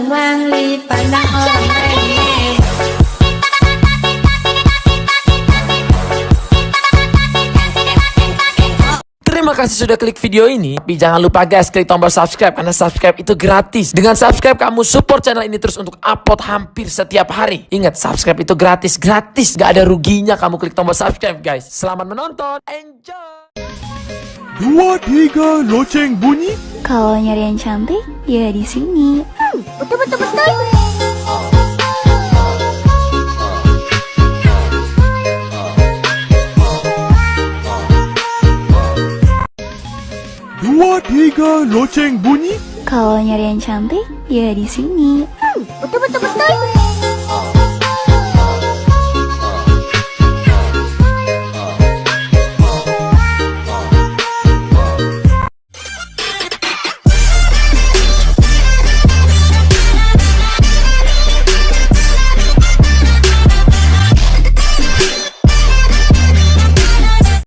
Terima kasih sudah klik video ini. Tapi jangan lupa guys klik tombol subscribe karena subscribe itu gratis. Dengan subscribe kamu support channel ini terus untuk upload hampir setiap hari. Ingat subscribe itu gratis, gratis. Gak ada ruginya kamu klik tombol subscribe guys. Selamat menonton, enjoy. Dua tiga loceng bunyi. Kalau nyari yang cantik ya di sini. Betul betul betul. Dua tiga loceng bunyi Kalau nyari yang cantik, ya di sini. Betul betul betul.